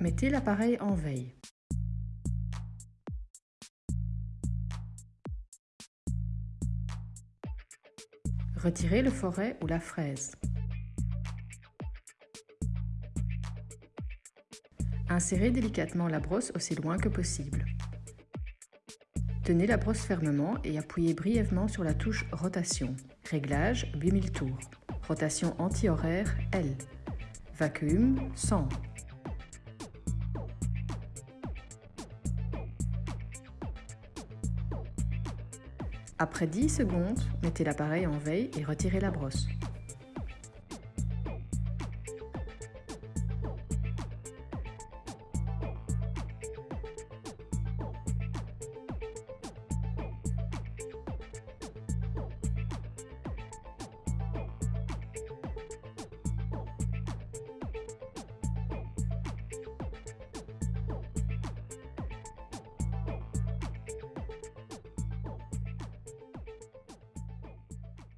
Mettez l'appareil en veille. Retirez le forêt ou la fraise. Insérez délicatement la brosse aussi loin que possible. Tenez la brosse fermement et appuyez brièvement sur la touche Rotation. Réglage 8000 tours. Rotation anti-horaire L. Vacuum 100. Après 10 secondes, mettez l'appareil en veille et retirez la brosse.